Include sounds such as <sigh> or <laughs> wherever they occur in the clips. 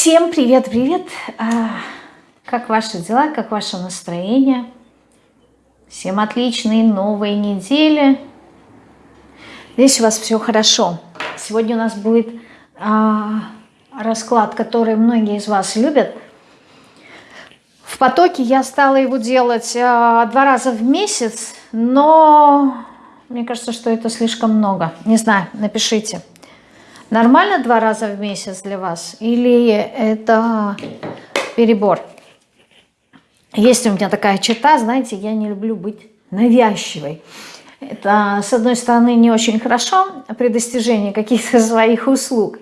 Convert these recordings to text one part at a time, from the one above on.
Всем привет-привет! А, как ваши дела, как ваше настроение? Всем отличной новой недели. Здесь у вас все хорошо. Сегодня у нас будет а, расклад, который многие из вас любят. В потоке я стала его делать а, два раза в месяц, но мне кажется, что это слишком много. Не знаю, напишите. Нормально два раза в месяц для вас? Или это перебор? Есть у меня такая черта, знаете, я не люблю быть навязчивой. Это, с одной стороны, не очень хорошо при достижении каких-то <laughs> своих услуг.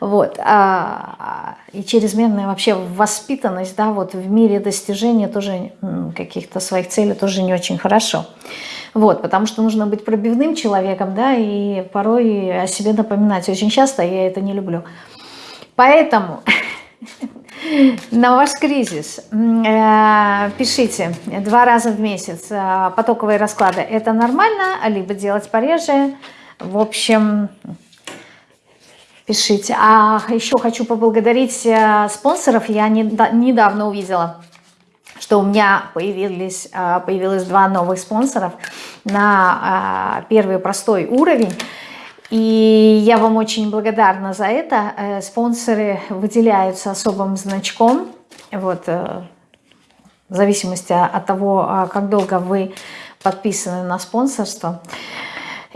Вот. А, и чрезмерная вообще воспитанность да, вот в мире достижения тоже каких-то своих целей тоже не очень хорошо. Вот, потому что нужно быть пробивным человеком, да, и порой о себе напоминать очень часто, я это не люблю. Поэтому <laughs> на ваш кризис э, пишите два раза в месяц э, потоковые расклады. Это нормально, либо делать пореже. В общем, пишите. А еще хочу поблагодарить э, спонсоров. Я недавно увидела что у меня появились, а, появилось два новых спонсоров на а, первый простой уровень. И я вам очень благодарна за это. Э, спонсоры выделяются особым значком, вот, э, в зависимости от того, а, как долго вы подписаны на спонсорство.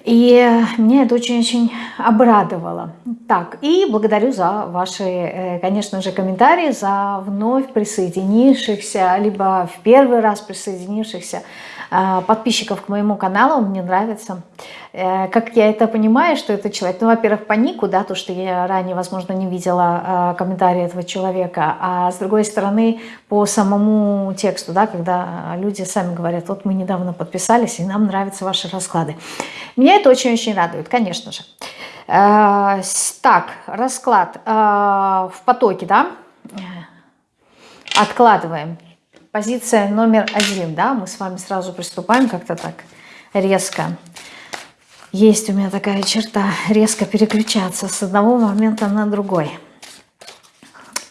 И меня это очень-очень обрадовало. Так, и благодарю за ваши, э, конечно же, комментарии, за вновь присоединившихся, либо в первый раз присоединившихся подписчиков к моему каналу, мне нравится. Э, как я это понимаю, что это человек, ну, во-первых, по нику, да, то, что я ранее, возможно, не видела а, комментарии этого человека, а с другой стороны, по самому тексту, да, когда люди сами говорят, вот мы недавно подписались, и нам нравятся ваши расклады. Меня это очень-очень радует, конечно же. Э, так, расклад э, в потоке, да, откладываем позиция номер один, да, мы с вами сразу приступаем как-то так резко. Есть у меня такая черта, резко переключаться с одного момента на другой.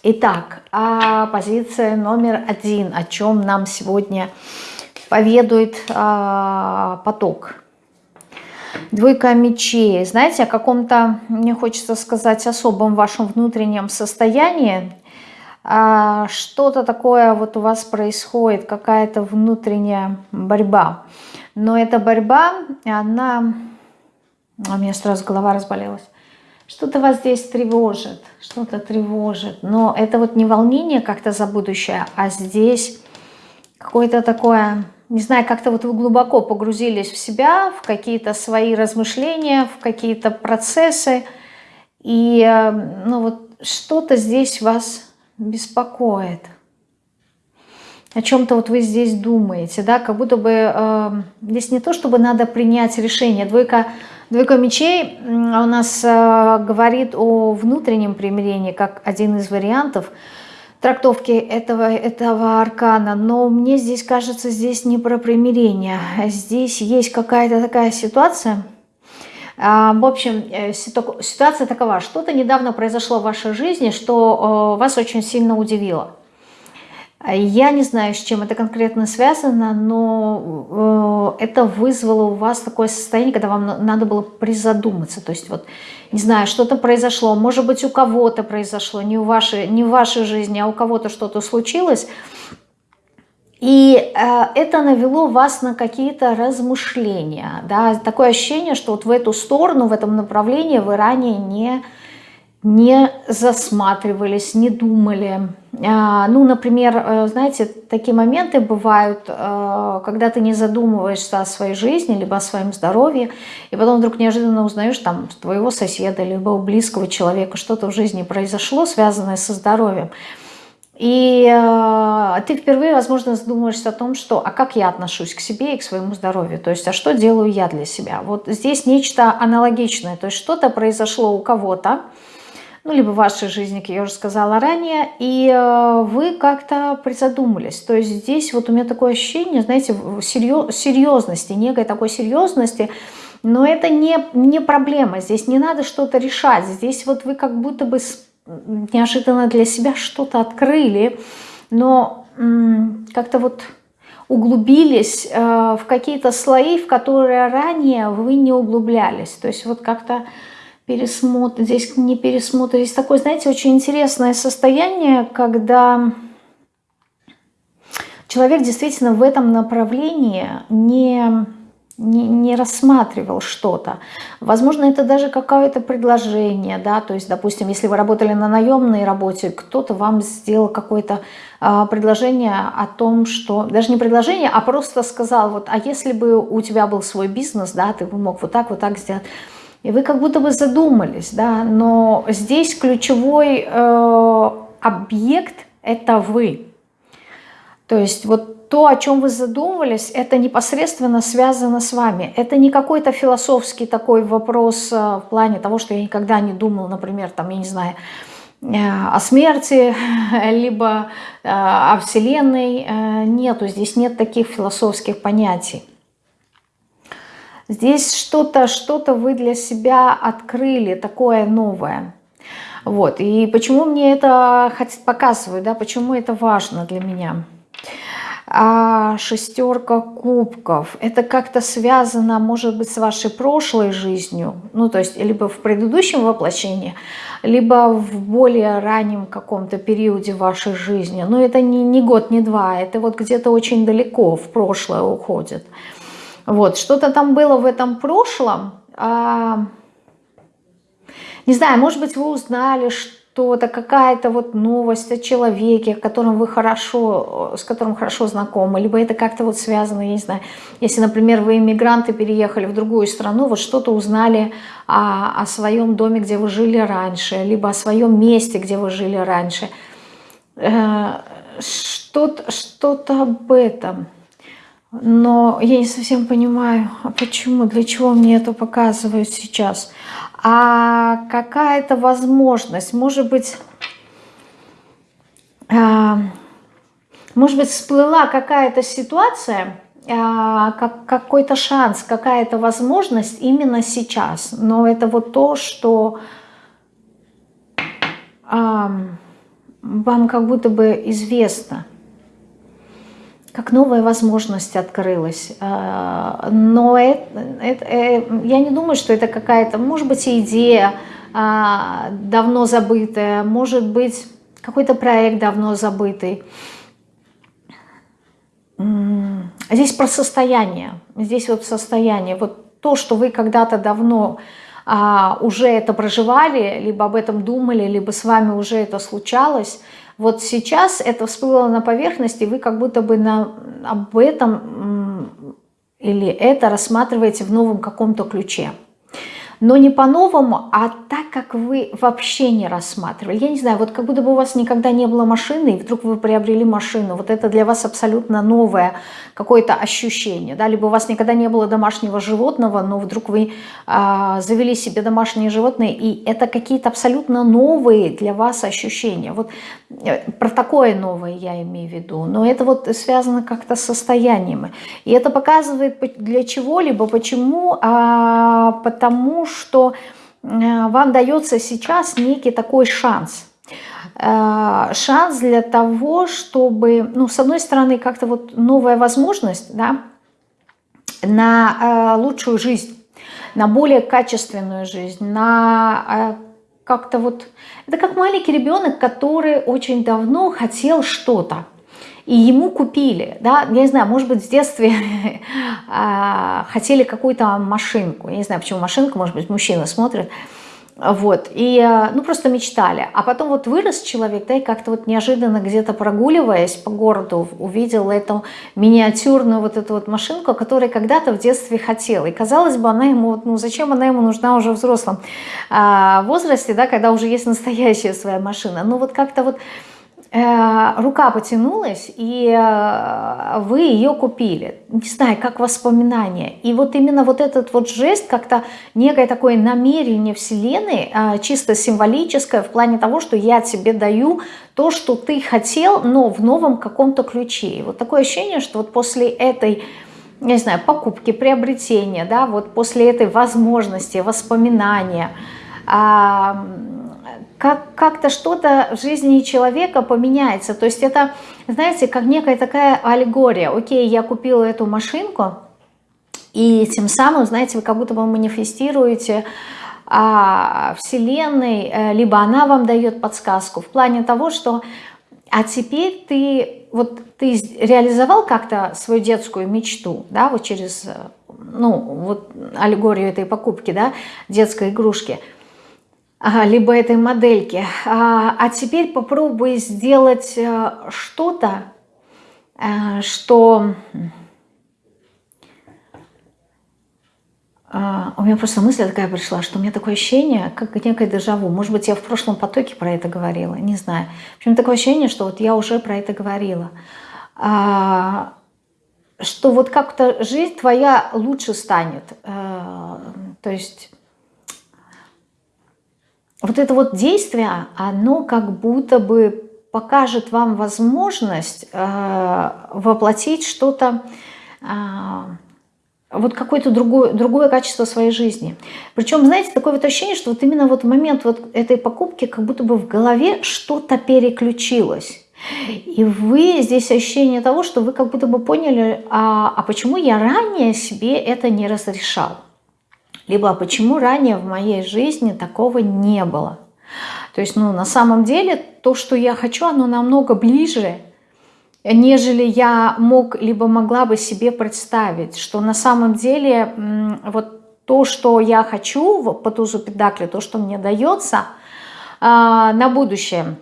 Итак, а позиция номер один, о чем нам сегодня поведует а, поток. Двойка мечей. Знаете, о каком-то, мне хочется сказать, особом вашем внутреннем состоянии, что-то такое вот у вас происходит, какая-то внутренняя борьба. Но эта борьба, она... А у меня сразу голова разболелась. Что-то вас здесь тревожит, что-то тревожит. Но это вот не волнение как-то за будущее, а здесь какое-то такое... Не знаю, как-то вот вы глубоко погрузились в себя, в какие-то свои размышления, в какие-то процессы. И э, ну вот что-то здесь вас беспокоит. О чем-то вот вы здесь думаете, да, как будто бы э, здесь не то, чтобы надо принять решение. Двойка, двойка мечей у нас э, говорит о внутреннем примирении, как один из вариантов трактовки этого, этого аркана. Но мне здесь кажется, здесь не про примирение. Здесь есть какая-то такая ситуация, в общем, э, ситуация такова. Что-то недавно произошло в вашей жизни, что вас очень сильно удивило. Я не знаю, с чем это конкретно связано, но э, это вызвало у вас такое состояние, когда вам надо было призадуматься. То есть, вот, не знаю, что-то произошло, может быть, у кого-то произошло, не, у вашей, не в вашей жизни, а у кого-то что-то случилось, и э, это навело вас на какие-то размышления. Да? Такое ощущение, что вот в эту сторону, в этом направлении вы ранее не, не засматривались, не думали. Э, ну, например, э, знаете, такие моменты бывают, э, когда ты не задумываешься о своей жизни, либо о своем здоровье, и потом вдруг неожиданно узнаешь там твоего соседа, либо у близкого человека что-то в жизни произошло, связанное со здоровьем. И э, ты впервые, возможно, задумаешься о том, что, а как я отношусь к себе и к своему здоровью, то есть, а что делаю я для себя. Вот здесь нечто аналогичное, то есть что-то произошло у кого-то, ну, либо в вашей жизни, как я уже сказала ранее, и э, вы как-то призадумались. То есть здесь вот у меня такое ощущение, знаете, серьез, серьезности, некой такой серьезности, но это не, не проблема, здесь не надо что-то решать, здесь вот вы как будто бы неожиданно для себя что-то открыли, но как-то вот углубились э, в какие-то слои, в которые ранее вы не углублялись. То есть вот как-то пересмотр, здесь не пересмотр, здесь такое, знаете, очень интересное состояние, когда человек действительно в этом направлении не не, не рассматривал что-то. Возможно, это даже какое-то предложение, да, то есть, допустим, если вы работали на наемной работе, кто-то вам сделал какое-то а, предложение о том, что, даже не предложение, а просто сказал, вот, а если бы у тебя был свой бизнес, да, ты бы мог вот так, вот так сделать, и вы как будто бы задумались, да, но здесь ключевой э, объект – это вы. То есть вот то, о чем вы задумывались, это непосредственно связано с вами. Это не какой-то философский такой вопрос э, в плане того, что я никогда не думал, например, там, я не знаю, э, о смерти, <laughs> либо э, о Вселенной. Нету, здесь нет таких философских понятий. Здесь что-то что, -то, вы для себя открыли, такое новое. Вот. И почему мне это показывают, да, почему это важно для меня? А шестерка кубков. Это как-то связано, может быть, с вашей прошлой жизнью, ну, то есть либо в предыдущем воплощении, либо в более раннем каком-то периоде вашей жизни. Но это не, не год, не два, это вот где-то очень далеко в прошлое уходит. Вот, что-то там было в этом прошлом, а, не знаю, может быть, вы узнали, что что-то, какая-то вот новость о человеке, которым вы хорошо, с которым хорошо знакомы, либо это как-то вот связано, я не знаю, если, например, вы иммигранты, переехали в другую страну, вот что-то узнали о, о своем доме, где вы жили раньше, либо о своем месте, где вы жили раньше, э, что-то что, -то, об этом. Но я не совсем понимаю, а почему, для чего мне это показывают сейчас а какая-то возможность, может быть, а, может быть, всплыла какая-то ситуация, а, как, какой-то шанс, какая-то возможность именно сейчас. Но это вот то, что вам как будто бы известно как новая возможность открылась. А, но это, это, э, я не думаю, что это какая-то, может быть, идея а, давно забытая, может быть, какой-то проект давно забытый. Здесь про состояние, здесь вот состояние, вот то, что вы когда-то давно а, уже это проживали, либо об этом думали, либо с вами уже это случалось – вот сейчас это всплыло на поверхности, вы как будто бы на, об этом или это рассматриваете в новом каком-то ключе но не по-новому, а так, как вы вообще не рассматривали. Я не знаю, вот как будто бы у вас никогда не было машины, и вдруг вы приобрели машину. Вот это для вас абсолютно новое какое-то ощущение. Да? Либо у вас никогда не было домашнего животного, но вдруг вы а, завели себе домашнее животное, и это какие-то абсолютно новые для вас ощущения. Вот э, про такое новое я имею в виду. Но это вот связано как-то с состоянием. И это показывает для чего-либо, почему, а, потому что э, вам дается сейчас некий такой шанс. Э, шанс для того, чтобы, ну, с одной стороны, как-то вот новая возможность, да, на э, лучшую жизнь, на более качественную жизнь, на как-то вот... Это как маленький ребенок, который очень давно хотел что-то и ему купили, да, я не знаю, может быть, в детстве <laughs> а, хотели какую-то машинку, я не знаю, почему машинку, может быть, мужчина смотрит, вот, и, а, ну, просто мечтали. А потом вот вырос человек, да, и как-то вот неожиданно где-то прогуливаясь по городу, увидел эту миниатюрную вот эту вот машинку, которую когда-то в детстве хотел. И казалось бы, она ему, ну, зачем она ему нужна уже в взрослом а, возрасте, да, когда уже есть настоящая своя машина. Ну, вот как-то вот Э, рука потянулась, и э, вы ее купили. Не знаю, как воспоминание. И вот именно вот этот вот жест, как-то некое такое намерение Вселенной, э, чисто символическое, в плане того, что я тебе даю то, что ты хотел, но в новом каком-то ключе. И вот такое ощущение, что вот после этой не знаю, покупки, приобретения, да, вот после этой возможности, воспоминания, как, как-то что-то в жизни человека поменяется. То есть это, знаете, как некая такая аллегория. Окей, я купила эту машинку, и тем самым, знаете, вы как будто бы манифестируете а, Вселенной, э, либо она вам дает подсказку в плане того, что а теперь ты, вот ты реализовал как-то свою детскую мечту, да, вот через, э, ну, вот аллегорию этой покупки, да, детской игрушки, либо этой модельки, а, а теперь попробуй сделать э, что-то, что А, у меня просто мысль такая пришла, что у меня такое ощущение, как некое дежаву. Может быть, я в прошлом потоке про это говорила, не знаю. В общем, такое ощущение, что вот я уже про это говорила. А, что вот как-то жизнь твоя лучше станет. То есть вот это вот действие, оно как будто бы покажет вам возможность воплотить что-то вот какое-то другое, другое качество своей жизни. Причем, знаете, такое вот ощущение, что вот именно вот в момент вот этой покупки как будто бы в голове что-то переключилось. И вы здесь ощущение того, что вы как будто бы поняли, а, а почему я ранее себе это не разрешал? Либо а почему ранее в моей жизни такого не было? То есть, ну, на самом деле, то, что я хочу, оно намного ближе, нежели я мог, либо могла бы себе представить, что на самом деле вот то, что я хочу по тузу педакли, то, что мне дается а, на будущее,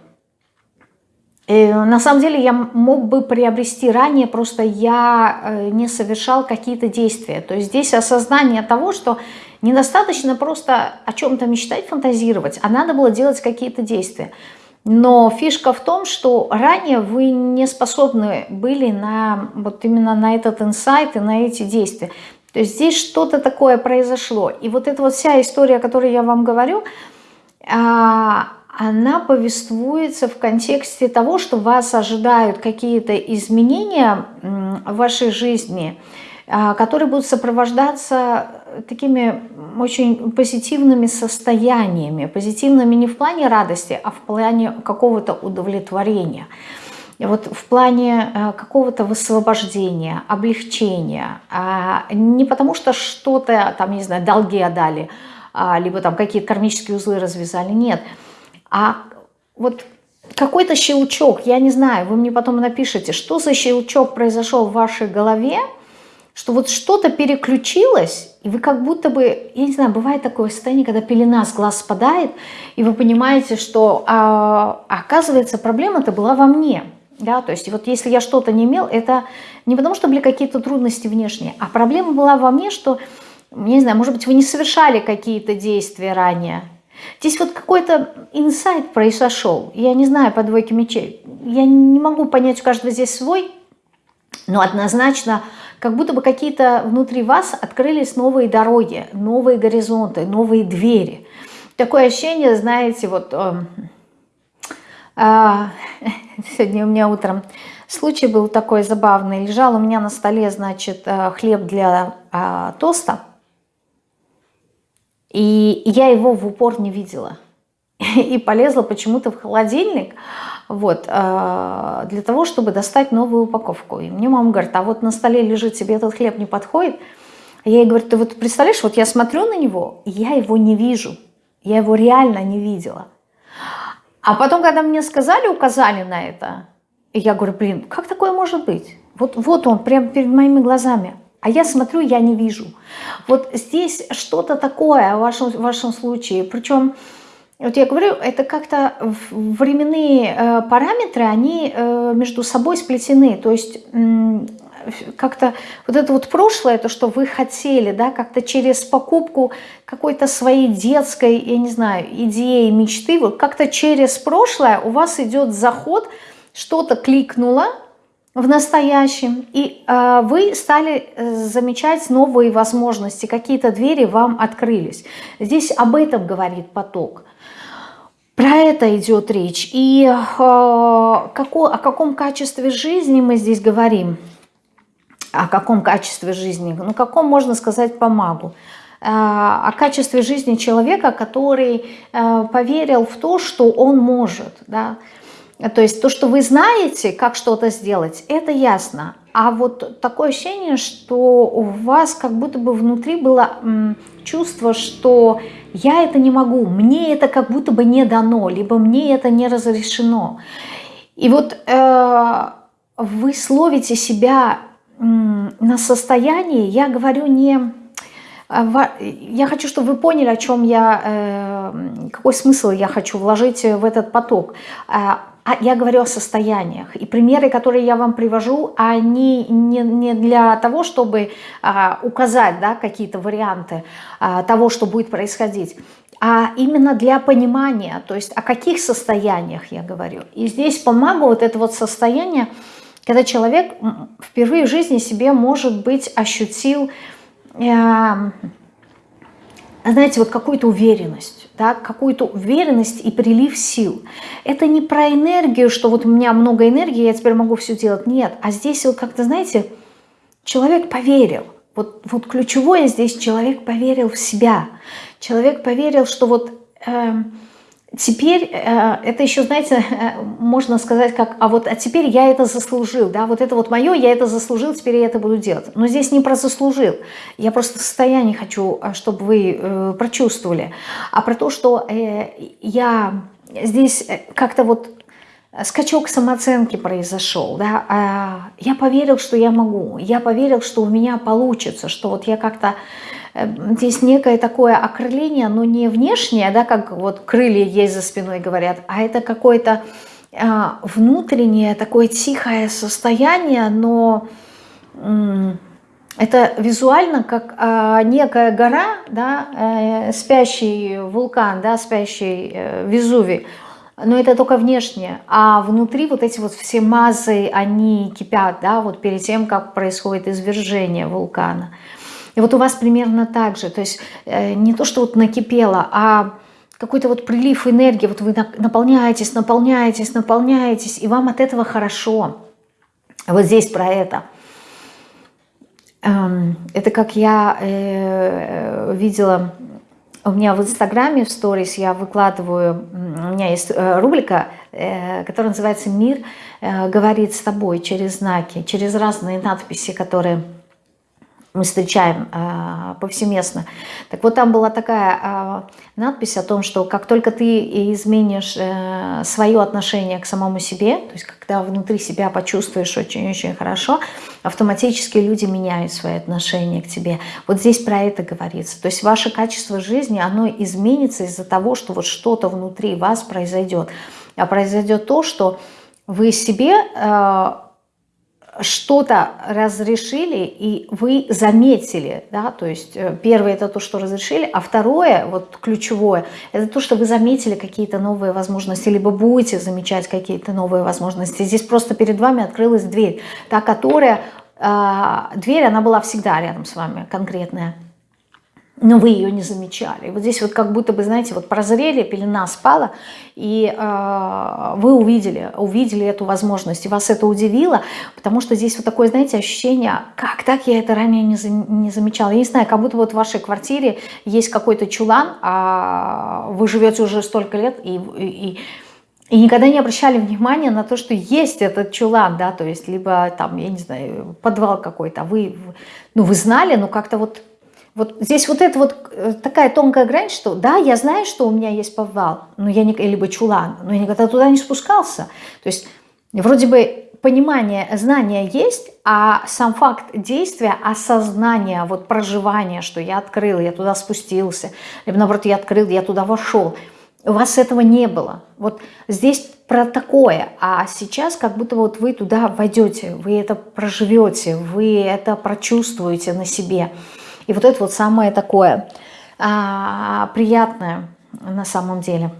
на самом деле я мог бы приобрести ранее, просто я э, не совершал какие-то действия. То есть здесь осознание того, что недостаточно просто о чем-то мечтать, фантазировать, а надо было делать какие-то действия. Но фишка в том, что ранее вы не способны были на вот именно на этот инсайт и на эти действия. То есть здесь что-то такое произошло. И вот эта вот вся история, о которой я вам говорю, а, она повествуется в контексте того, что вас ожидают какие-то изменения в вашей жизни, а, которые будут сопровождаться такими очень позитивными состояниями. Позитивными не в плане радости, а в плане какого-то удовлетворения. Вот в плане э, какого-то высвобождения, облегчения. А не потому что что-то, там, не знаю, долги отдали, а, либо там какие-то кармические узлы развязали. Нет. А вот какой-то щелчок, я не знаю, вы мне потом напишите, что за щелчок произошел в вашей голове, что вот что-то переключилось, и вы как будто бы, я не знаю, бывает такое состояние, когда пелена с глаз спадает, и вы понимаете, что а, оказывается проблема-то была во мне. Да, то есть вот если я что-то не имел, это не потому, что были какие-то трудности внешние, а проблема была во мне, что, не знаю, может быть, вы не совершали какие-то действия ранее. Здесь вот какой-то инсайт произошел, я не знаю, по двойке мечей. Я не могу понять, у каждого здесь свой, но однозначно как будто бы какие-то внутри вас открылись новые дороги, новые горизонты, новые двери. Такое ощущение, знаете, вот э, э, <laughs> сегодня у меня утром случай был такой забавный. Лежал у меня на столе, значит, э, хлеб для э, тоста, и я его в упор не видела. И полезла почему-то в холодильник, вот, э, для того, чтобы достать новую упаковку. И мне мама говорит, а вот на столе лежит, тебе этот хлеб не подходит? Я ей говорю, ты вот представляешь, вот я смотрю на него, и я его не вижу. Я его реально не видела. А потом, когда мне сказали, указали на это, я говорю, блин, как такое может быть? Вот, вот он, прямо перед моими глазами. А я смотрю, я не вижу. Вот здесь что-то такое в вашем, в вашем случае. Причем вот я говорю, это как-то временные э, параметры, они э, между собой сплетены. То есть как-то вот это вот прошлое, то, что вы хотели, да, как-то через покупку какой-то своей детской, я не знаю, идеи, мечты, вот как-то через прошлое у вас идет заход, что-то кликнуло в настоящем, и э, вы стали э, замечать новые возможности, какие-то двери вам открылись. Здесь об этом говорит поток. Про это идет речь. И э, какой, о каком качестве жизни мы здесь говорим? О каком качестве жизни? Ну, каком можно сказать по магу? о качестве жизни человека, который поверил в то, что он может, да, то есть то, что вы знаете, как что-то сделать, это ясно. А вот такое ощущение, что у вас как будто бы внутри было чувство, что я это не могу, мне это как будто бы не дано, либо мне это не разрешено. И вот э, вы словите себя э, на состоянии, я говорю не... Э, я хочу, чтобы вы поняли, о чем я, э, какой смысл я хочу вложить в этот поток. А я говорю о состояниях. И примеры, которые я вам привожу, они не, не для того, чтобы а, указать да, какие-то варианты а, того, что будет происходить, а именно для понимания, то есть о каких состояниях я говорю. И здесь помогу вот это вот состояние, когда человек впервые в жизни себе, может быть, ощутил, э, знаете, вот какую-то уверенность да, какую-то уверенность и прилив сил. Это не про энергию, что вот у меня много энергии, я теперь могу все делать. Нет, а здесь вот как-то, знаете, человек поверил. Вот, вот ключевое здесь человек поверил в себя. Человек поверил, что вот... Э, теперь э, это еще, знаете, э, можно сказать как, а вот а теперь я это заслужил, да, вот это вот мое, я это заслужил, теперь я это буду делать. Но здесь не про заслужил, я просто состояние хочу, э, чтобы вы прочувствовали, а про то, что я здесь как-то вот скачок самооценки произошел, да, а я поверил, что я могу, я поверил, что у меня получится, что вот я как-то здесь некое такое окрыление, но не внешнее, да, как вот крылья есть за спиной говорят, а это какое-то а, внутреннее такое тихое состояние, но это визуально как а, некая гора, да, э, спящий вулкан, да, спящий э, Везувий, но это только внешнее, а внутри вот эти вот все мазы, они кипят, да, вот перед тем, как происходит извержение вулкана. И вот у вас примерно так же, то есть э, не то, что вот накипело, а какой-то вот прилив энергии, вот вы наполняетесь, наполняетесь, наполняетесь, и вам от этого хорошо. Вот здесь про это. Эм, это как я э, видела у меня в Инстаграме, в сторис я выкладываю, у меня есть э, рубрика, которая называется «Мир говорит с тобой» через знаки, через разные надписи, которые мы встречаем э, повсеместно. Так вот там была такая э, надпись о том, что как только ты изменишь э, свое отношение к самому себе, то есть когда внутри себя почувствуешь очень-очень хорошо, автоматически люди меняют свои отношения к тебе. Вот здесь про это говорится. То есть ваше качество жизни, оно изменится из-за того, что вот что-то внутри вас произойдет. А произойдет то, что вы себе... Э, что-то разрешили, и вы заметили, да, то есть э, первое это то, что разрешили, а второе, вот ключевое, это то, что вы заметили какие-то новые возможности, либо будете замечать какие-то новые возможности. Здесь просто перед вами открылась дверь, та, которая, э, дверь, она была всегда рядом с вами, конкретная но вы ее не замечали. вот здесь вот как будто бы, знаете, вот прозрели, пелена спала, и э, вы увидели, увидели эту возможность, и вас это удивило, потому что здесь вот такое, знаете, ощущение, как так я это ранее не, не замечала. Я не знаю, как будто вот в вашей квартире есть какой-то чулан, а вы живете уже столько лет, и, и, и никогда не обращали внимания на то, что есть этот чулан, да, то есть либо там, я не знаю, подвал какой-то, а вы, ну, вы знали, но как-то вот вот здесь вот это вот э, такая тонкая грань, что да, я знаю, что у меня есть подвал, но я не, либо чулан, но я никогда туда не спускался. То есть вроде бы понимание, знание есть, а сам факт действия, осознание, вот проживание, что я открыл, я туда спустился, либо наоборот, я открыл, я туда вошел, у вас этого не было. Вот здесь про такое, а сейчас как будто вот вы туда войдете, вы это проживете, вы это прочувствуете на себе. И вот это вот самое такое а, приятное на самом деле.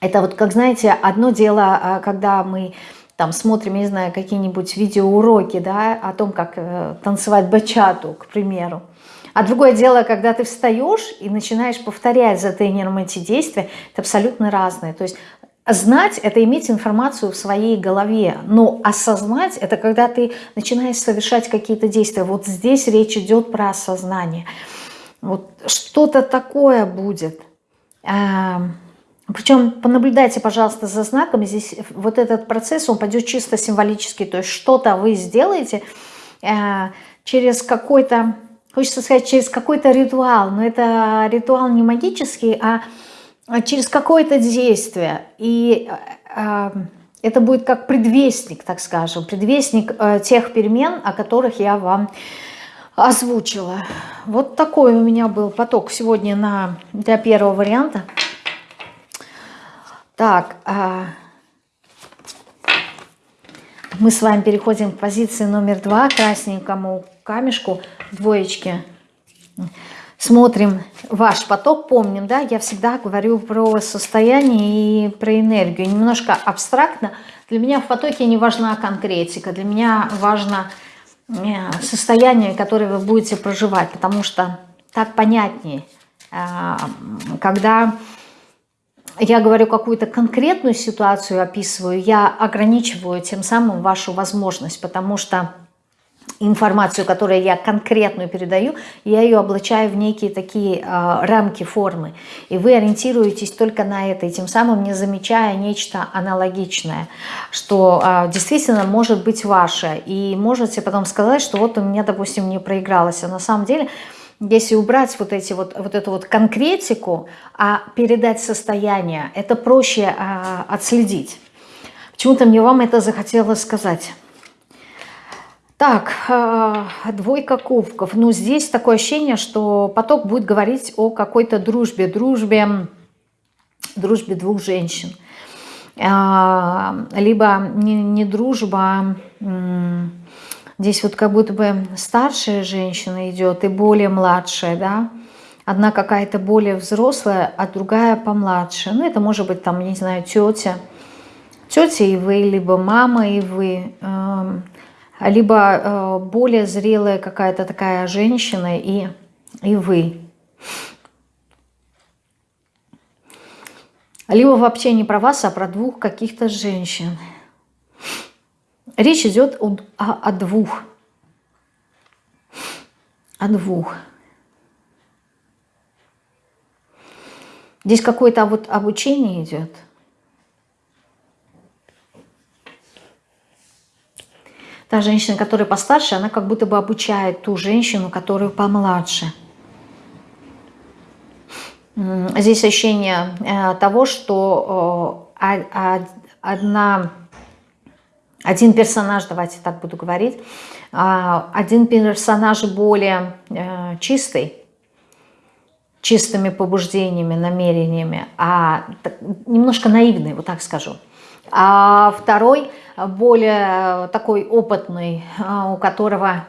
Это вот, как знаете, одно дело, а, когда мы там смотрим, не знаю, какие-нибудь видеоуроки, да, о том, как э, танцевать бачату, к примеру. А другое дело, когда ты встаешь и начинаешь повторять за тренером эти действия, это абсолютно разное. То есть Знать – это иметь информацию в своей голове, но осознать – это когда ты начинаешь совершать какие-то действия. Вот здесь речь идет про осознание. Вот что-то такое будет. А, Причем понаблюдайте, пожалуйста, за знаком. Здесь вот этот процесс, он пойдет чисто символически. То есть что-то вы сделаете э, через какой-то, хочется сказать, через какой-то ритуал. Но это ритуал не магический, а через какое-то действие. И э, это будет как предвестник, так скажем, предвестник э, тех перемен, о которых я вам озвучила. Вот такой у меня был поток сегодня на, для первого варианта. Так, мы с вами переходим к позиции номер два, красненькому камешку, двоечки. Смотрим ваш поток, помним, да, я всегда говорю про состояние и про энергию. Немножко абстрактно. Для меня в потоке не важна конкретика, для меня важно э, состояние, которое вы будете проживать, потому что так понятнее, э, когда я говорю какую-то конкретную ситуацию, описываю, я ограничиваю тем самым вашу возможность, потому что информацию, которую я конкретную передаю, я ее облачаю в некие такие э, рамки, формы. И вы ориентируетесь только на это, и тем самым не замечая нечто аналогичное, что э, действительно может быть ваше. И можете потом сказать, что вот у меня, допустим, не проигралось. А на самом деле, если убрать вот, эти вот, вот эту вот конкретику, а передать состояние, это проще э, отследить. Почему-то мне вам это захотелось сказать. Так, э, двойка кубков. Ну, здесь такое ощущение, что поток будет говорить о какой-то дружбе, дружбе, дружбе двух женщин. Э, либо не, не дружба, здесь вот как будто бы старшая женщина идет и более младшая, да, одна какая-то более взрослая, а другая помладше. Ну, это может быть там, не знаю, тетя, тетя и вы, либо мама и вы, эм, либо э, более зрелая какая-то такая женщина и, и вы. Либо вообще не про вас, а про двух каких-то женщин. Речь идет о, о, о двух. О двух. Здесь какое-то вот обучение идет – Та женщина, которая постарше, она как будто бы обучает ту женщину, которую помладше. Здесь ощущение э, того, что одна, один персонаж, давайте так буду говорить, а, один персонаж более э, чистый, чистыми побуждениями, намерениями, а немножко наивный, вот так скажу. А второй – более такой опытный, а, у которого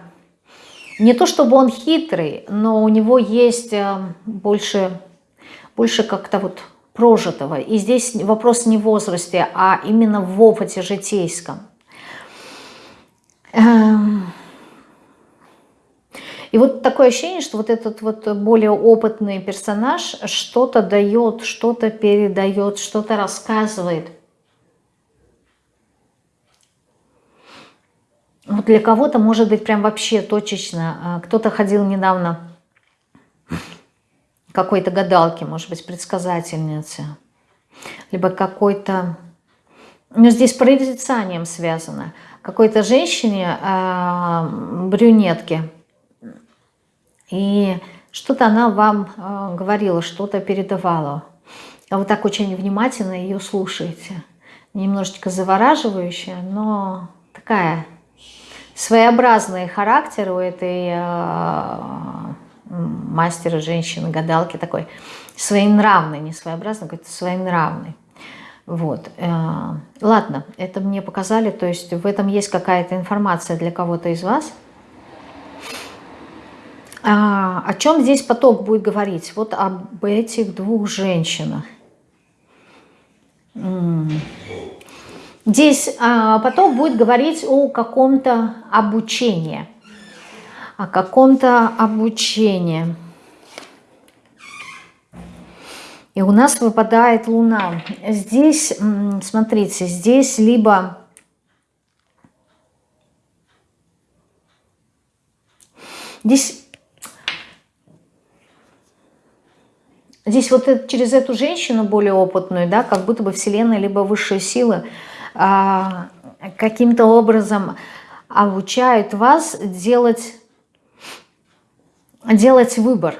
не то чтобы он хитрый, но у него есть э, больше, больше как-то вот прожитого. И здесь вопрос не в возрасте, а именно в опыте житейском. Эм. И вот такое ощущение, что вот этот вот более опытный персонаж что-то дает, что-то передает, что-то рассказывает – для кого-то может быть прям вообще точечно. А, кто-то ходил недавно какой-то гадалки, может быть, предсказательнице. Либо какой-то... Ну, здесь прорицанием связано. Какой-то женщине, э, брюнетке. И что-то она вам э, говорила, что-то передавала. А вы так очень внимательно ее слушаете. Немножечко завораживающая, но такая своеобразный характер у этой э, мастера, женщины, гадалки такой, своенравный, не своеобразный, какой-то своенравный. Вот. Э, ладно, это мне показали, то есть в этом есть какая-то информация для кого-то из вас. А, о чем здесь поток будет говорить? Вот об этих двух женщинах. Здесь а, потом будет говорить о каком-то обучении. О каком-то обучении. И у нас выпадает Луна. Здесь, смотрите, здесь либо... Здесь Здесь вот через эту женщину более опытную, да, как будто бы Вселенная либо высшие силы каким-то образом обучают вас делать, делать выбор.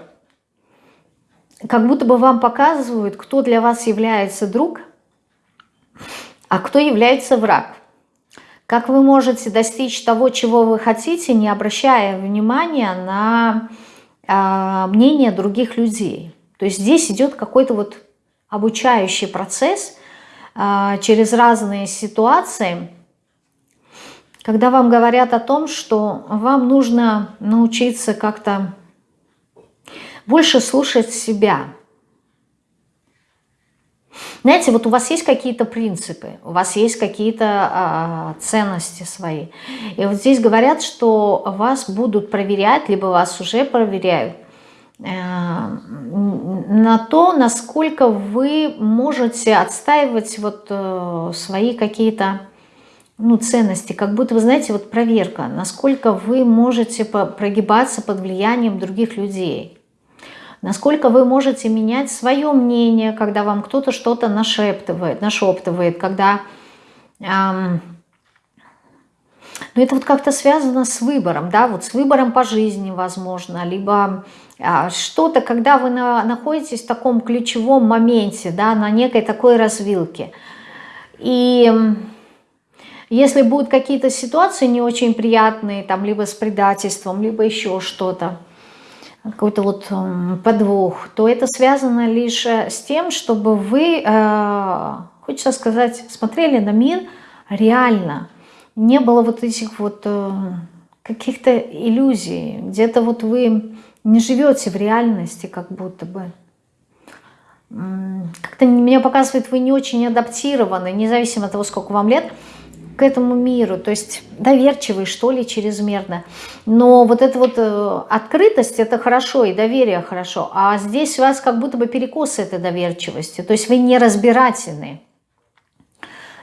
Как будто бы вам показывают, кто для вас является друг, а кто является враг. Как вы можете достичь того, чего вы хотите, не обращая внимания на э, мнение других людей. То есть здесь идет какой-то вот обучающий процесс через разные ситуации, когда вам говорят о том, что вам нужно научиться как-то больше слушать себя. Знаете, вот у вас есть какие-то принципы, у вас есть какие-то а, ценности свои. И вот здесь говорят, что вас будут проверять, либо вас уже проверяют на то, насколько вы можете отстаивать вот э, свои какие-то ну, ценности, как будто, вы знаете, вот проверка, насколько вы можете прогибаться под влиянием других людей, насколько вы можете менять свое мнение, когда вам кто-то что-то нашептывает, нашептывает, когда... Эм, ну, это вот как-то связано с выбором, да, вот с выбором по жизни, возможно, либо что-то, когда вы на, находитесь в таком ключевом моменте, да, на некой такой развилке. И если будут какие-то ситуации не очень приятные, там, либо с предательством, либо еще что-то, какой-то вот подвох, то это связано лишь э, с тем, чтобы вы, э, хочется сказать, смотрели на мир реально. Не было вот этих вот э, каких-то иллюзий. Где-то вот вы не живете в реальности, как будто бы. Как-то меня показывает, вы не очень адаптированы, независимо от того, сколько вам лет к этому миру, то есть доверчивый, что ли, чрезмерно. Но вот эта вот э, открытость, это хорошо, и доверие хорошо. А здесь у вас как будто бы перекос этой доверчивости, то есть вы не разбирательны.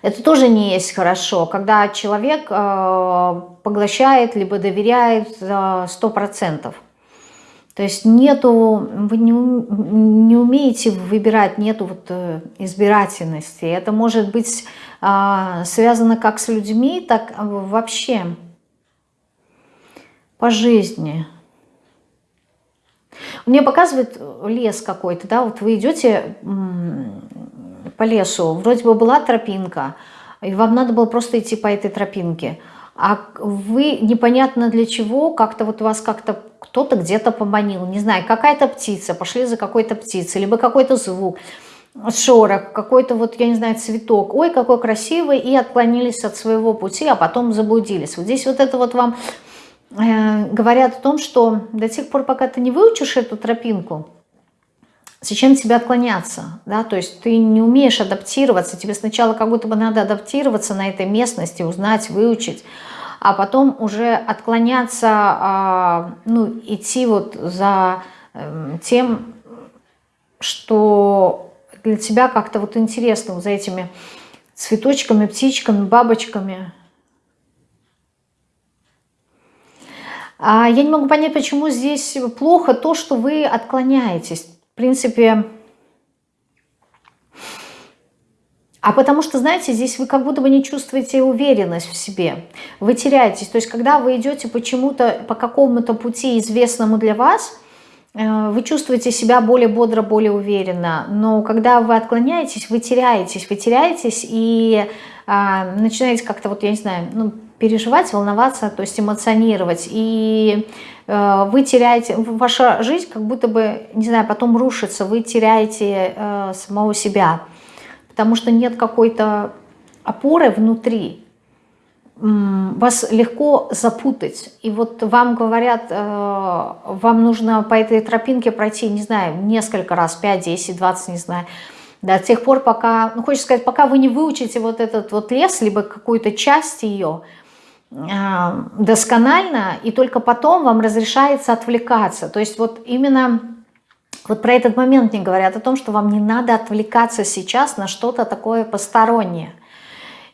Это тоже не есть хорошо, когда человек э, поглощает, либо доверяет э, 100%. То есть нету, вы не, не умеете выбирать, нету вот э, избирательности. Это может быть а, связано как с людьми, так вообще по жизни. Мне показывает лес какой-то, да, вот вы идете по лесу, вроде бы была тропинка, и вам надо было просто идти по этой тропинке, а вы непонятно для чего, как-то вот вас как-то кто-то где-то поманил, не знаю, какая-то птица, пошли за какой-то птицей, либо какой-то звук, шорох, какой-то вот, я не знаю, цветок, ой, какой красивый, и отклонились от своего пути, а потом заблудились. Вот здесь вот это вот вам э, говорят о том, что до тех пор, пока ты не выучишь эту тропинку, зачем тебе отклоняться, да, то есть ты не умеешь адаптироваться, тебе сначала как будто бы надо адаптироваться на этой местности, узнать, выучить, а потом уже отклоняться, а, ну, идти вот за эм, тем, что для тебя как-то вот интересно за этими цветочками, птичками, бабочками. А я не могу понять, почему здесь плохо то, что вы отклоняетесь. В принципе, А потому что, знаете, здесь вы как будто бы не чувствуете уверенность в себе. Вы теряетесь. То есть, когда вы идете почему-то, по какому-то пути известному для вас, э, вы чувствуете себя более бодро, более уверенно. Но когда вы отклоняетесь, вы теряетесь. Вы теряетесь и а, начинаете как-то, вот я не знаю, ну, переживать, волноваться, то есть эмоционировать. И э, вы теряете, ваша жизнь как будто бы, не знаю, потом рушится, вы теряете э, самого себя потому что нет какой-то опоры внутри, вас легко запутать. И вот вам говорят, э, вам нужно по этой тропинке пройти, не знаю, несколько раз, 5, 10, 20, не знаю, до тех пор, пока, ну, хочется сказать, пока вы не выучите вот этот вот лес, либо какую-то часть ее досконально, и только потом вам разрешается отвлекаться. То есть вот именно вот про этот момент мне говорят о том, что вам не надо отвлекаться сейчас на что-то такое постороннее.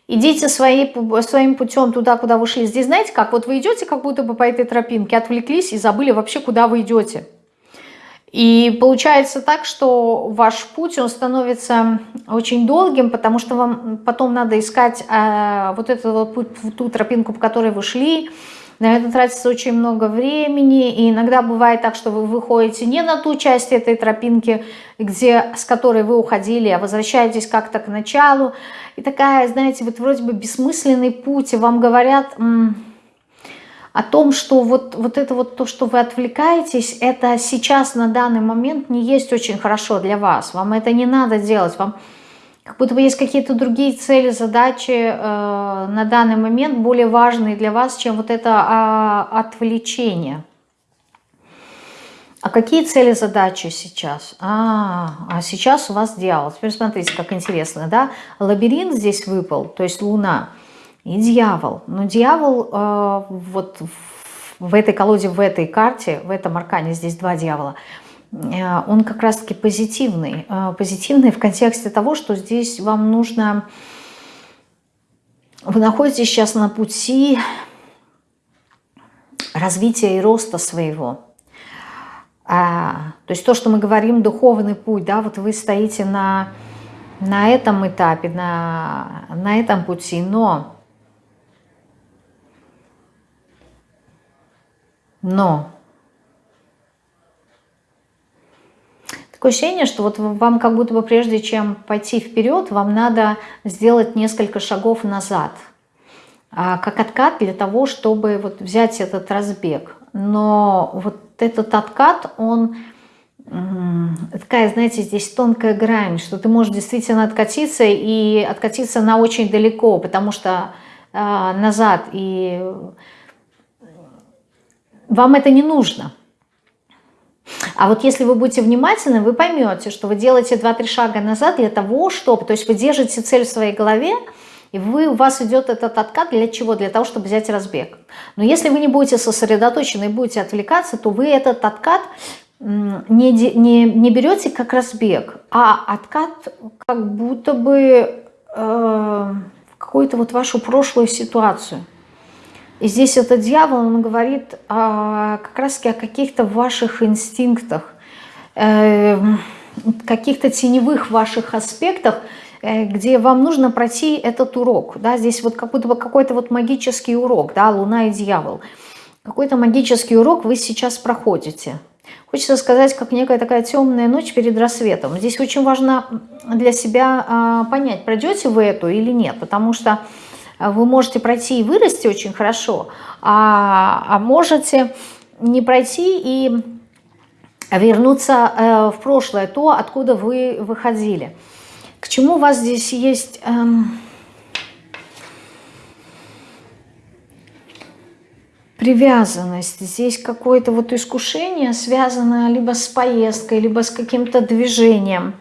Идите свои, своим путем туда, куда вы шли. Здесь знаете как? Вот вы идете как будто бы по этой тропинке, отвлеклись и забыли вообще, куда вы идете. И получается так, что ваш путь, он становится очень долгим, потому что вам потом надо искать э, вот эту вот путь, ту тропинку, по которой вы шли. На это тратится очень много времени, и иногда бывает так, что вы выходите не на ту часть этой тропинки, где, с которой вы уходили, а возвращаетесь как-то к началу. И такая, знаете, вот вроде бы бессмысленный путь, и вам говорят о том, что вот, вот это вот то, что вы отвлекаетесь, это сейчас на данный момент не есть очень хорошо для вас. Вам это не надо делать. Вам как будто бы есть какие-то другие цели, задачи э, на данный момент более важные для вас, чем вот это э, отвлечение. А какие цели, задачи сейчас? А, а сейчас у вас дьявол. Теперь смотрите, как интересно, да? Лабиринт здесь выпал, то есть Луна и дьявол. Но дьявол э, вот в этой колоде, в этой карте, в этом аркане, здесь два дьявола, э, он как раз-таки позитивный. Э, позитивный в контексте того, что здесь вам нужно... Вы находитесь сейчас на пути развития и роста своего. А, то есть то, что мы говорим, духовный путь, да, вот вы стоите на, на этом этапе, на, на этом пути, но Но. Такое ощущение, что вот вам как будто бы прежде чем пойти вперед, вам надо сделать несколько шагов назад, а, как откат для того, чтобы вот взять этот разбег. Но вот этот откат, он такая, знаете, здесь тонкая грань, что ты можешь действительно откатиться и откатиться на очень далеко, потому что э, назад. И вам это не нужно. А вот если вы будете внимательны, вы поймете, что вы делаете 2-3 шага назад для того, чтобы, то есть вы держите цель в своей голове, и вы, у вас идет этот откат для чего? Для того, чтобы взять разбег. Но если вы не будете сосредоточены и будете отвлекаться, то вы этот откат не, не, не берете как разбег, а откат как будто бы э, в какую-то вот вашу прошлую ситуацию. И здесь этот дьявол, он говорит о, как раз о каких-то ваших инстинктах, э, каких-то теневых ваших аспектах, э, где вам нужно пройти этот урок. Да? Здесь вот как будто бы какой-то вот магический урок, да, Луна и дьявол. Какой-то магический урок вы сейчас проходите. Хочется сказать, как некая такая темная ночь перед рассветом. Здесь очень важно для себя э, понять, пройдете вы эту или нет, потому что а вы можете пройти и вырасти очень хорошо, а, а можете не пройти и вернуться э, в прошлое, то, откуда вы выходили. К чему у вас здесь есть... Эм, привязанность. Здесь какое-то вот искушение связано либо с поездкой, либо с каким-то движением.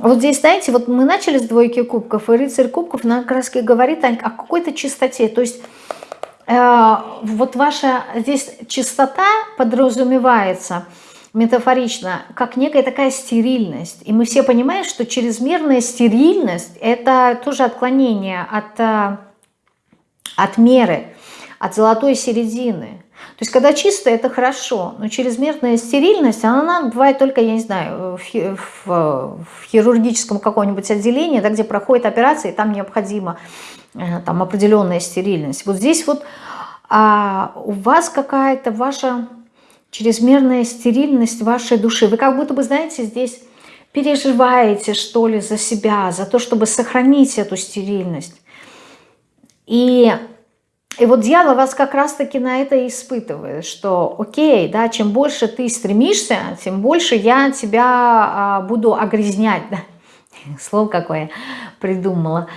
Вот здесь, знаете, вот мы начали с двойки кубков, и рыцарь кубков на краски говорит о, о какой-то чистоте. То есть э, вот ваша здесь чистота подразумевается метафорично, как некая такая стерильность. И мы все понимаем, что чрезмерная стерильность – это тоже отклонение от, э, от меры, от золотой середины. То есть, когда чисто, это хорошо, но чрезмерная стерильность, она бывает только, я не знаю, в, в, в хирургическом каком-нибудь отделении, да, где проходит операция, и там необходима э, там, определенная стерильность. Вот здесь вот а, у вас какая-то ваша чрезмерная стерильность вашей души. Вы как будто бы, знаете, здесь переживаете, что ли, за себя, за то, чтобы сохранить эту стерильность. И и вот дьявол вас как раз-таки на это и испытывает, что окей, да, чем больше ты стремишься, тем больше я тебя а, буду огрязнять. Да? <laughs> Слово какое придумала.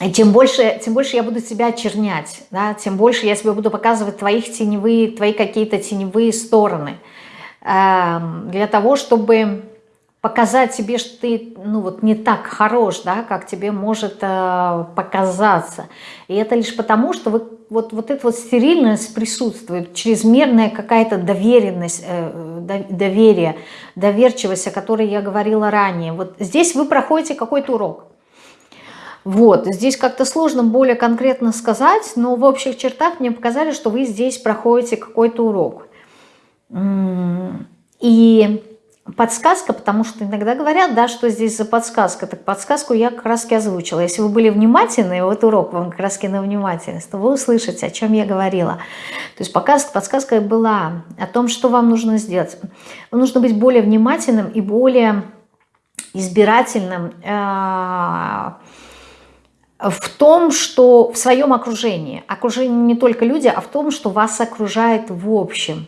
И тем больше, тем больше я буду тебя очернять, да, тем больше я себе буду показывать твоих теневые, твои какие-то теневые стороны. Э, для того, чтобы показать себе, что ты ну, вот не так хорош, да, как тебе может э, показаться. И это лишь потому, что вы, вот, вот эта вот стерильность присутствует, чрезмерная какая-то доверенность, э, доверие, доверчивость, о которой я говорила ранее. Вот здесь вы проходите какой-то урок. Вот, здесь как-то сложно более конкретно сказать, но в общих чертах мне показали, что вы здесь проходите какой-то урок. И подсказка, потому что иногда говорят, да, что здесь за подсказка. Так подсказку я как раз озвучила. Если вы были внимательны, вот урок вам как раз на внимательность, то вы услышите, о чем я говорила. То есть подсказка, подсказка была о том, что вам нужно сделать. Вам нужно быть более внимательным и более избирательным э, в том, что в своем окружении. Окружение не только люди, а в том, что вас окружает в общем.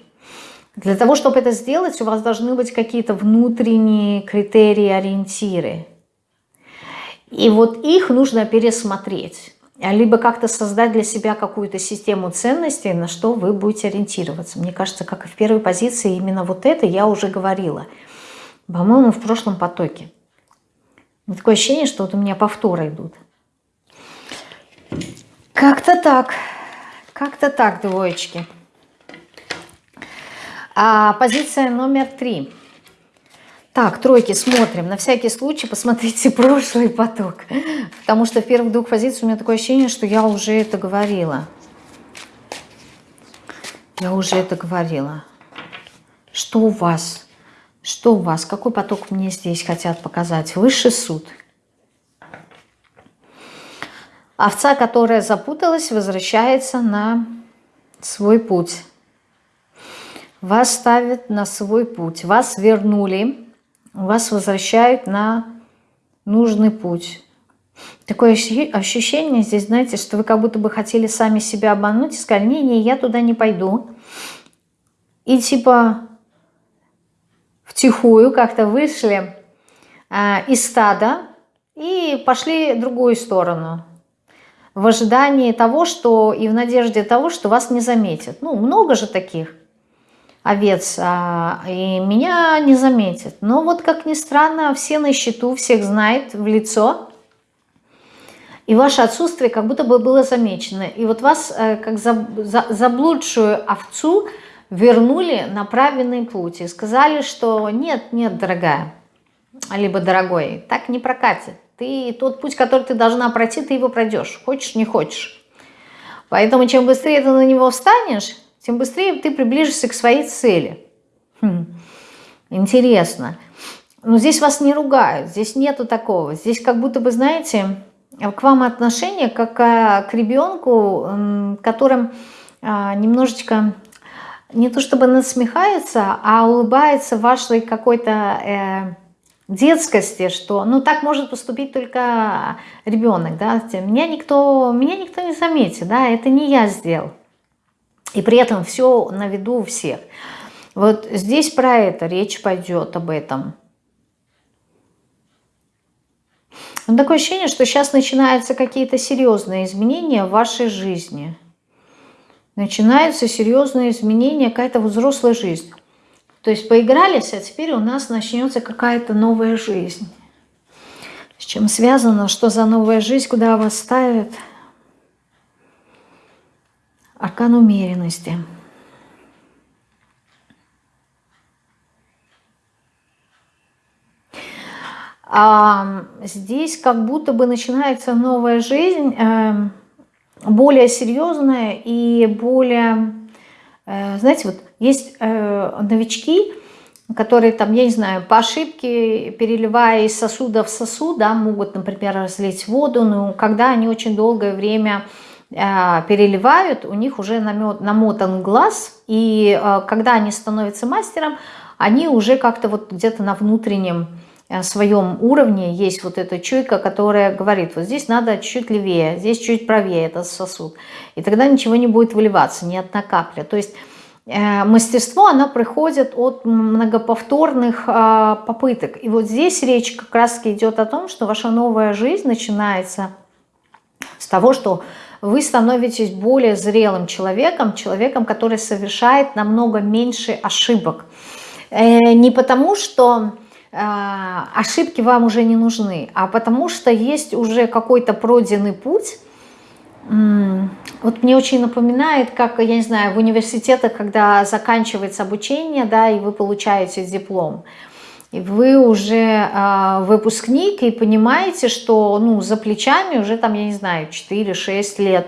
Для того, чтобы это сделать, у вас должны быть какие-то внутренние критерии, ориентиры. И вот их нужно пересмотреть. Либо как-то создать для себя какую-то систему ценностей, на что вы будете ориентироваться. Мне кажется, как и в первой позиции, именно вот это я уже говорила. По-моему, в прошлом потоке. Такое ощущение, что вот у меня повторы идут. Как-то так. Как-то так, двоечки. А, позиция номер три. Так, тройки, смотрим. На всякий случай посмотрите <laughs> прошлый поток. Потому что в первых двух позициях у меня такое ощущение, что я уже это говорила. Я уже это говорила. Что у вас? Что у вас? Какой поток мне здесь хотят показать? Высший суд. Овца, которая запуталась, возвращается на свой путь вас ставят на свой путь, вас вернули, вас возвращают на нужный путь. Такое ощущение здесь, знаете, что вы как будто бы хотели сами себя обмануть и сказали, не-не, я туда не пойду. И типа втихую как-то вышли э, из стада и пошли в другую сторону. В ожидании того, что и в надежде того, что вас не заметят. Ну, много же таких овец, а, и меня не заметят. Но вот, как ни странно, все на счету, всех знает в лицо, и ваше отсутствие как будто бы было замечено. И вот вас, э, как заблудшую овцу, вернули на правильный путь и сказали, что нет, нет, дорогая, либо дорогой, так не прокатит. Ты тот путь, который ты должна пройти, ты его пройдешь, хочешь, не хочешь. Поэтому чем быстрее ты на него встанешь, тем быстрее ты приближишься к своей цели. Хм. Интересно. Но здесь вас не ругают, здесь нету такого. Здесь как будто бы, знаете, к вам отношение как к ребенку, которым а, немножечко не то чтобы насмехается, а улыбается вашей какой-то э, детскости, что ну так может поступить только ребенок, да, меня никто, меня никто не заметит, да, это не я сделал. И при этом все на виду у всех. Вот здесь про это речь пойдет об этом. Но такое ощущение, что сейчас начинаются какие-то серьезные изменения в вашей жизни. Начинаются серьезные изменения, какая-то взрослая жизнь. То есть поигрались, а теперь у нас начнется какая-то новая жизнь. С чем связано, что за новая жизнь, куда вас ставят – Аркан умеренности. А здесь как будто бы начинается новая жизнь, э, более серьезная и более, э, знаете, вот есть э, новички, которые там, я не знаю, по ошибке, переливая из сосуда в сосуд, да, могут, например, разлить воду, но когда они очень долгое время переливают, у них уже намотан глаз, и э, когда они становятся мастером, они уже как-то вот где-то на внутреннем э, своем уровне есть вот эта чуйка, которая говорит, вот здесь надо чуть левее, здесь чуть правее этот сосуд. И тогда ничего не будет выливаться, ни одна капля. То есть мастерство, оно приходит от многоповторных попыток. И вот здесь речь как раз идет о том, что ваша новая жизнь начинается с того, что вы становитесь более зрелым человеком, человеком, который совершает намного меньше ошибок. Э, не потому, что э, ошибки вам уже не нужны, а потому что есть уже какой-то пройденный путь. Вот мне очень напоминает, как, я не знаю, в университетах, когда заканчивается обучение, да, и вы получаете диплом вы уже э, выпускник и понимаете, что ну, за плечами уже там, я не знаю, 4-6 лет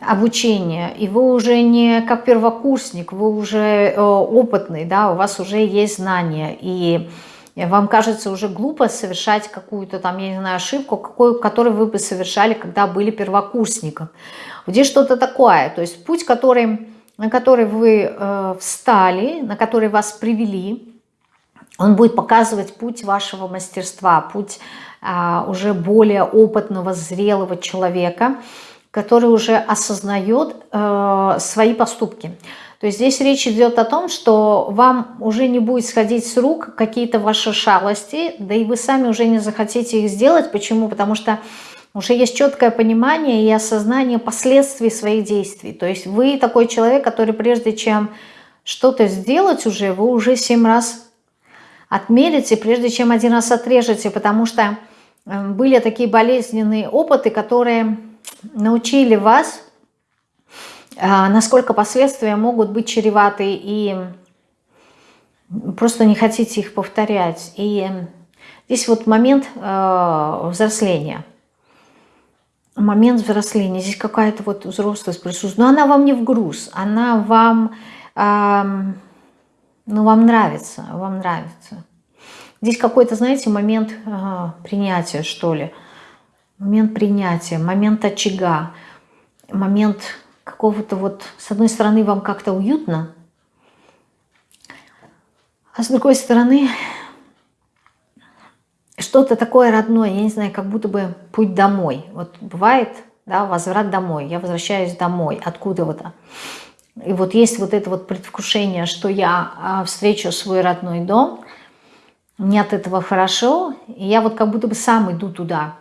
обучение, и вы уже не как первокурсник, вы уже э, опытный, да, у вас уже есть знания, и вам кажется уже глупо совершать какую-то там, я не знаю, ошибку, какую, которую вы бы совершали, когда были первокурсником. Здесь что-то такое, то есть путь, который, на который вы э, встали, на который вас привели, он будет показывать путь вашего мастерства, путь э, уже более опытного, зрелого человека, который уже осознает э, свои поступки. То есть здесь речь идет о том, что вам уже не будет сходить с рук какие-то ваши шалости, да и вы сами уже не захотите их сделать. Почему? Потому что уже есть четкое понимание и осознание последствий своих действий. То есть вы такой человек, который прежде чем что-то сделать уже, вы уже семь раз отмерите, прежде чем один раз отрежете, потому что э, были такие болезненные опыты, которые научили вас а, насколько последствия могут быть чреваты и просто не хотите их повторять. И здесь вот момент э, взросления. Момент взросления. Здесь какая-то вот взрослость присутствует. Но она вам не в груз. Она вам, ну, вам нравится. Вам нравится. Здесь какой-то, знаете, момент э, принятия, что ли. Момент принятия, момент очага, момент какого-то вот, с одной стороны, вам как-то уютно, а с другой стороны, что-то такое родное, я не знаю, как будто бы путь домой. Вот бывает, да, возврат домой, я возвращаюсь домой, откуда-то. И вот есть вот это вот предвкушение, что я а, встречу свой родной дом, мне от этого хорошо, и я вот как будто бы сам иду туда,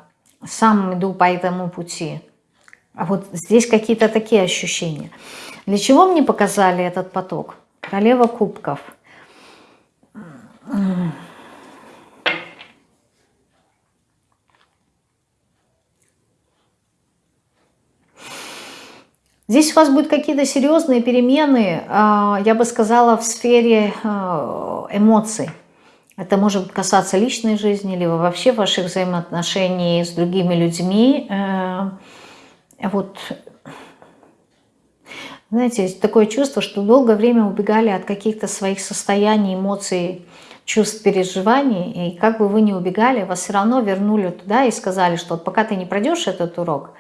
сам иду по этому пути. А вот здесь какие-то такие ощущения. Для чего мне показали этот поток? Королева кубков. Здесь у вас будут какие-то серьезные перемены, а, я бы сказала, в сфере а, эмоций. Это может касаться личной жизни, либо вообще ваших взаимоотношений с другими людьми. Э, вот, знаете, такое чувство, что долгое время убегали от каких-то своих состояний, эмоций, чувств, переживаний, и как бы вы ни убегали, вас все равно вернули туда и сказали, что вот пока ты не пройдешь этот урок,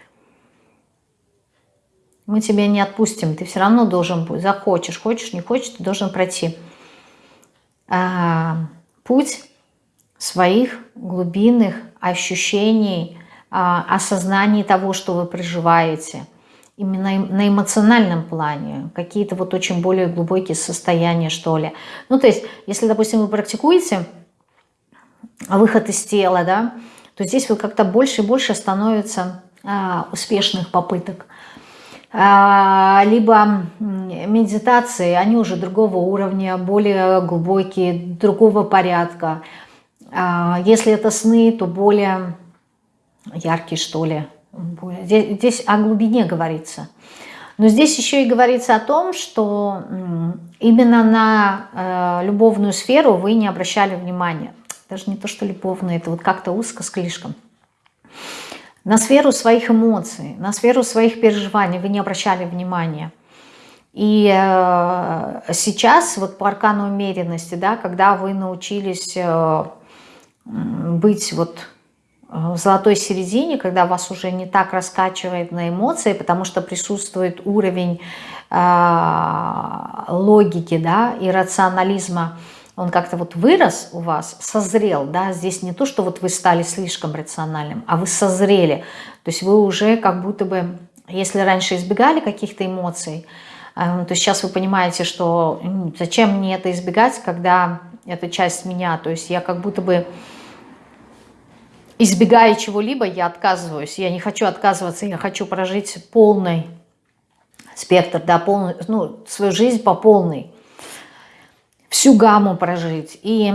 мы тебя не отпустим, ты все равно должен быть, захочешь, хочешь, не хочешь, ты должен пройти а, путь своих глубинных ощущений, а, осознании того, что вы проживаете, именно на эмоциональном плане, какие-то вот очень более глубокие состояния, что ли. Ну, то есть, если, допустим, вы практикуете выход из тела, да, то здесь вот как-то больше и больше становится а, успешных попыток. А, либо медитации, они уже другого уровня, более глубокие, другого порядка. А, если это сны, то более яркий, что ли. Здесь, здесь о глубине говорится. Но здесь еще и говорится о том, что именно на э, любовную сферу вы не обращали внимания. Даже не то, что любовную, это вот как-то узко слишком. На сферу своих эмоций, на сферу своих переживаний вы не обращали внимания. И э, сейчас, вот по аркану умеренности, да, когда вы научились э, быть вот в золотой середине, когда вас уже не так раскачивает на эмоции, потому что присутствует уровень э, логики да, и рационализма, он как-то вот вырос у вас, созрел, да, здесь не то, что вот вы стали слишком рациональным, а вы созрели, то есть вы уже как будто бы, если раньше избегали каких-то эмоций, э, то сейчас вы понимаете, что зачем мне это избегать, когда это часть меня, то есть я как будто бы избегая чего-либо, я отказываюсь. Я не хочу отказываться, я хочу прожить полный спектр, да, полный, ну, свою жизнь по полной. Всю гамму прожить. И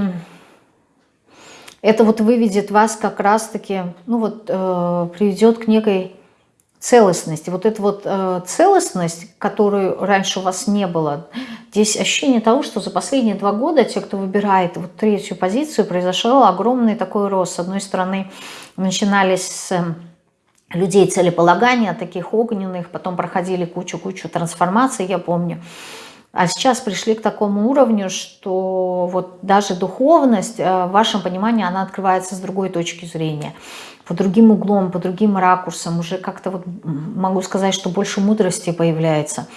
это вот выведет вас как раз-таки, ну вот, э, приведет к некой целостности. Вот эта вот э, целостность, которую раньше у вас не было, здесь ощущение того, что за последние два года те, кто выбирает вот третью позицию, произошел огромный такой рост. С одной стороны, начинались с людей целеполагания, таких огненных, потом проходили кучу-кучу трансформаций, я помню. А сейчас пришли к такому уровню, что вот даже духовность, э, в вашем понимании, она открывается с другой точки зрения, по другим углом, по другим ракурсам. Уже как-то вот могу сказать, что больше мудрости появляется.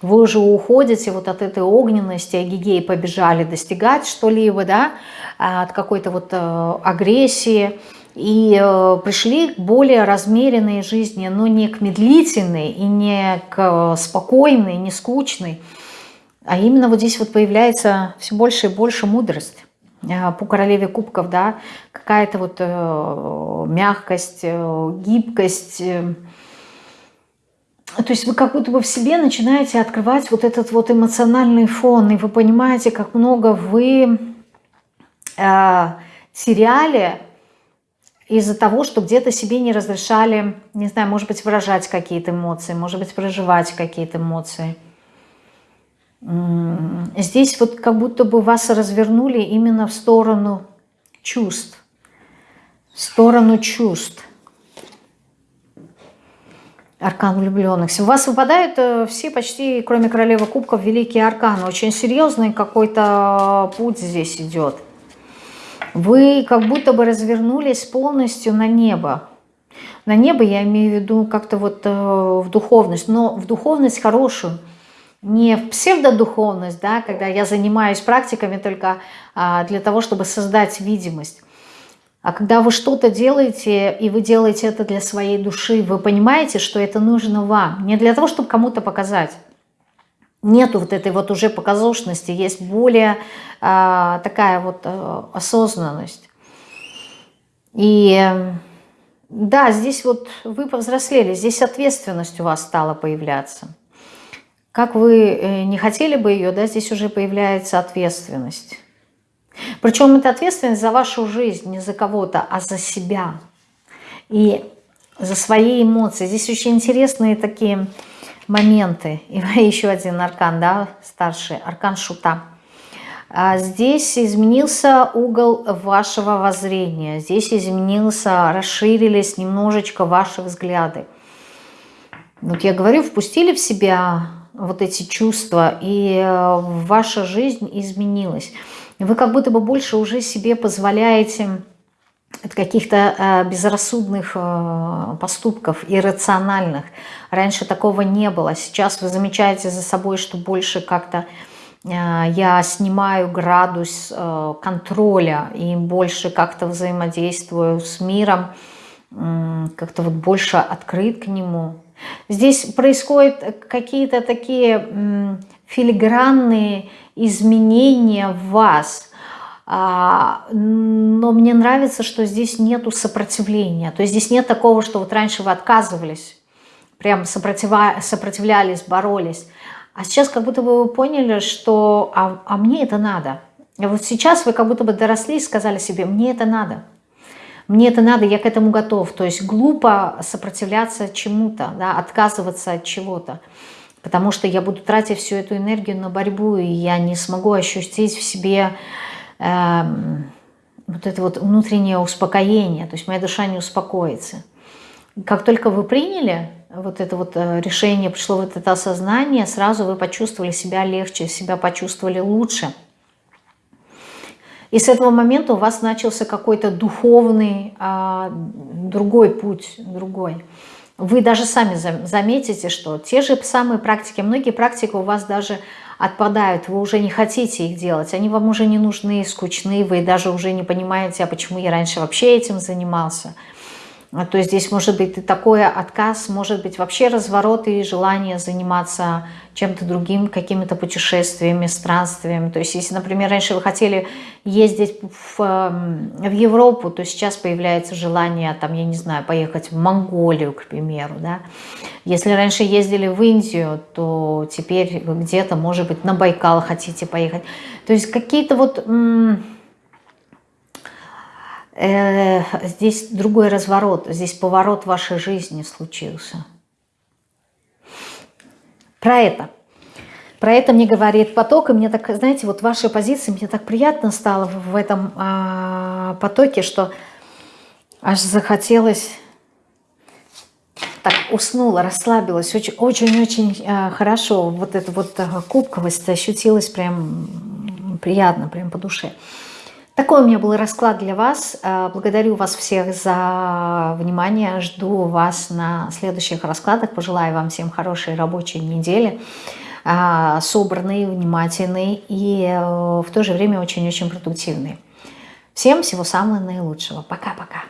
Вы уже уходите вот от этой огненности, агигей побежали достигать что-либо, да, от какой-то вот э, агрессии, и э, пришли к более размеренной жизни, но не к медлительной и не к спокойной, не скучной, а именно вот здесь вот появляется все больше и больше мудрость э, по королеве кубков, да, какая-то вот э, мягкость, э, гибкость. То есть вы как будто бы в себе начинаете открывать вот этот вот эмоциональный фон, и вы понимаете, как много вы теряли из-за того, что где-то себе не разрешали, не знаю, может быть, выражать какие-то эмоции, может быть, проживать какие-то эмоции. Здесь вот как будто бы вас развернули именно в сторону чувств. В сторону чувств. Аркан влюбленных. У вас выпадают э, все почти, кроме королевы кубков, великие арканы. Очень серьезный какой-то путь здесь идет. Вы как будто бы развернулись полностью на небо. На небо я имею в виду как-то вот э, в духовность, но в духовность хорошую. Не в псевдодуховность, да, когда я занимаюсь практиками только а, для того, чтобы создать видимость. А когда вы что-то делаете, и вы делаете это для своей души, вы понимаете, что это нужно вам. Не для того, чтобы кому-то показать. Нету вот этой вот уже показушности, есть более а, такая вот а, осознанность. И да, здесь вот вы повзрослели, здесь ответственность у вас стала появляться. Как вы э, не хотели бы ее, да, здесь уже появляется ответственность. Причем это ответственность за вашу жизнь, не за кого-то, а за себя. И за свои эмоции. Здесь очень интересные такие моменты. <laughs> И еще один аркан, да, старший, аркан шута. А здесь изменился угол вашего воззрения, здесь изменился, расширились немножечко ваши взгляды. Вот я говорю, впустили в себя вот эти чувства, и э, ваша жизнь изменилась. Вы как будто бы больше уже себе позволяете от каких-то э, безрассудных э, поступков, иррациональных. Раньше такого не было. Сейчас вы замечаете за собой, что больше как-то я снимаю градус контроля и больше как-то взаимодействую с миром, как-то вот больше открыт к нему. Здесь происходят какие-то такие филигранные изменения в вас – а, но мне нравится, что здесь нету сопротивления. То есть здесь нет такого, что вот раньше вы отказывались, прям сопротивлялись, боролись. А сейчас как будто бы вы поняли, что а, а мне это надо. И вот сейчас вы как будто бы доросли и сказали себе, мне это надо. Мне это надо, я к этому готов. То есть глупо сопротивляться чему-то, да, отказываться от чего-то. Потому что я буду тратить всю эту энергию на борьбу, и я не смогу ощутить в себе Эм, вот это вот внутреннее успокоение, то есть моя душа не успокоится. Как только вы приняли вот это вот э, решение, пришло вот это осознание, сразу вы почувствовали себя легче, себя почувствовали лучше. И с этого момента у вас начался какой-то духовный, а, другой путь, другой. Вы даже сами заметите, что те же самые практики, многие практики у вас даже отпадают, вы уже не хотите их делать, они вам уже не нужны, скучны, вы даже уже не понимаете, а почему я раньше вообще этим занимался – то есть здесь может быть и такой отказ, может быть вообще разворот и желание заниматься чем-то другим, какими-то путешествиями, странствиями. То есть если, например, раньше вы хотели ездить в, эм, в Европу, то сейчас появляется желание, там, я не знаю, поехать в Монголию, к примеру. Да? Если раньше ездили в Индию, то теперь вы где-то, может быть, на Байкал хотите поехать. То есть какие-то вот э, здесь другой разворот, здесь поворот вашей жизни случился. Про это. Про это мне говорит поток, и мне так, знаете, вот вашей позиции, мне так приятно стало в этом э, потоке, что аж захотелось так уснула, расслабилась, очень-очень э, хорошо. Вот эта вот э, кубковость ощутилась прям приятно, прям по душе. Такой у меня был расклад для вас. Э, благодарю вас всех за внимание. Жду вас на следующих раскладах. Пожелаю вам всем хорошей рабочей недели. Э, собранной, внимательной и э, в то же время очень-очень продуктивной. Всем всего самого наилучшего. Пока-пока.